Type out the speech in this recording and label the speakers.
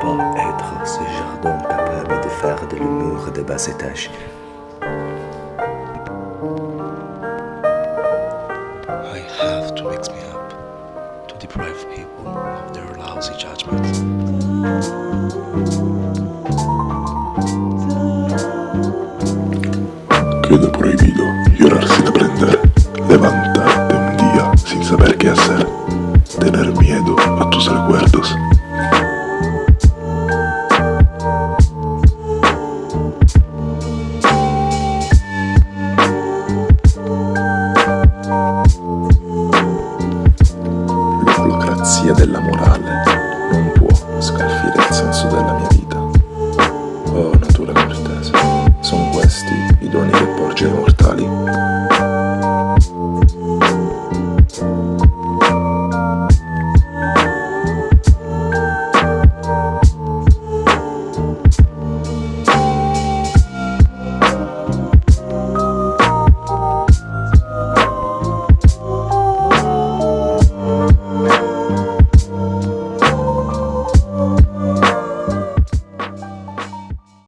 Speaker 1: pas être ce jardin capable de faire de l'humour de bas étage. I have to mix me up to deprive people of their lousy judgments.
Speaker 2: Queda prohibido
Speaker 1: llorar sin
Speaker 2: aprender, levantarte un día sin saber qué hacer, tener miedo a tus recuerdos.
Speaker 1: pazzia della morale non può scalfire il senso della mia vita. Oh, natura cortese, sono questi i doni che porge ai mortali.